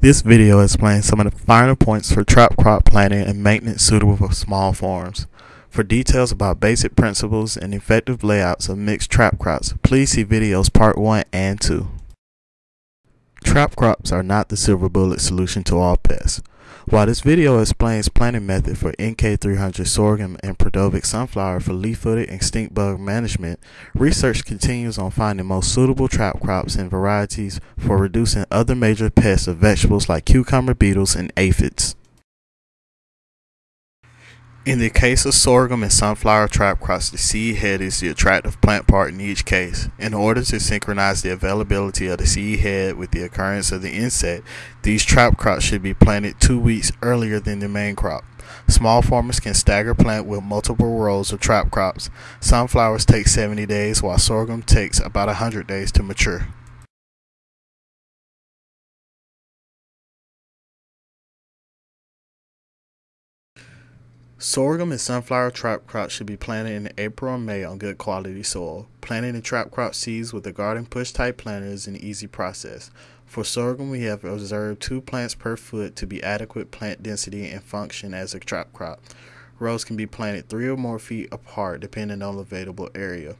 This video explains some of the finer points for trap crop planting and maintenance suitable for small farms. For details about basic principles and effective layouts of mixed trap crops, please see videos part 1 and 2. Trap crops are not the silver bullet solution to all pests. While this video explains planting method for NK300 sorghum and Peredovik sunflower for leaf-footed and stink bug management, research continues on finding most suitable trap crops and varieties for reducing other major pests of vegetables like cucumber beetles and aphids. In the case of sorghum and sunflower trap crops, the seed head is the attractive plant part in each case. In order to synchronize the availability of the seed head with the occurrence of the insect, these trap crops should be planted two weeks earlier than the main crop. Small farmers can stagger plant with multiple rows of trap crops. Sunflowers take 70 days, while sorghum takes about 100 days to mature. Sorghum and sunflower trap crops should be planted in April or May on good quality soil. Planting the trap crop seeds with a garden push type planter is an easy process. For sorghum, we have observed two plants per foot to be adequate plant density and function as a trap crop. Rows can be planted three or more feet apart depending on the available area.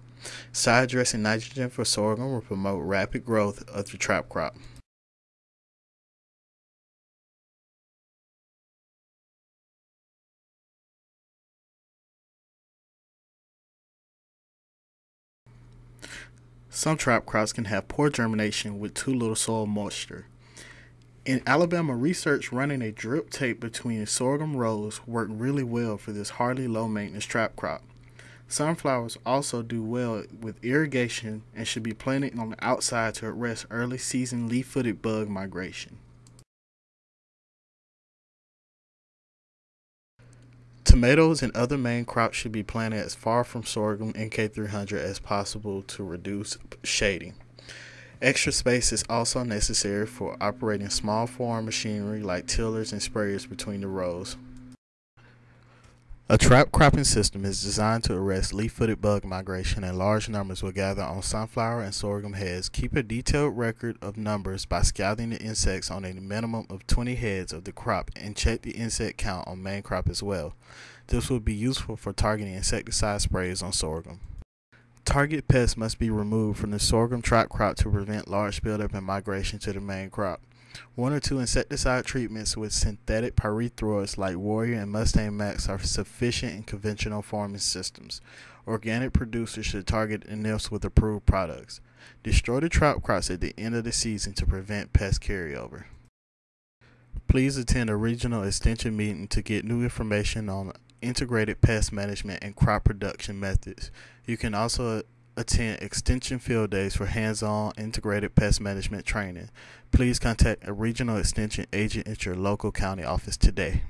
Side dressing nitrogen for sorghum will promote rapid growth of the trap crop. Some trap crops can have poor germination with too little soil moisture. In Alabama, research running a drip tape between sorghum rows worked really well for this hardly low maintenance trap crop. Sunflowers also do well with irrigation and should be planted on the outside to arrest early season leaf footed bug migration. Tomatoes and other main crops should be planted as far from sorghum NK300 as possible to reduce shading. Extra space is also necessary for operating small farm machinery like tillers and sprayers between the rows. A trap cropping system is designed to arrest leaf-footed bug migration and large numbers will gather on sunflower and sorghum heads. Keep a detailed record of numbers by scouting the insects on a minimum of 20 heads of the crop and check the insect count on main crop as well. This will be useful for targeting insecticide sprays on sorghum. Target pests must be removed from the sorghum trap crop to prevent large buildup and migration to the main crop. One or two insecticide treatments with synthetic pyrethroids like Warrior and Mustang Max are sufficient in conventional farming systems. Organic producers should target nymphs with approved products. Destroy the trap crops at the end of the season to prevent pest carryover. Please attend a regional extension meeting to get new information on integrated pest management and crop production methods. You can also attend extension field days for hands-on integrated pest management training. Please contact a regional extension agent at your local county office today.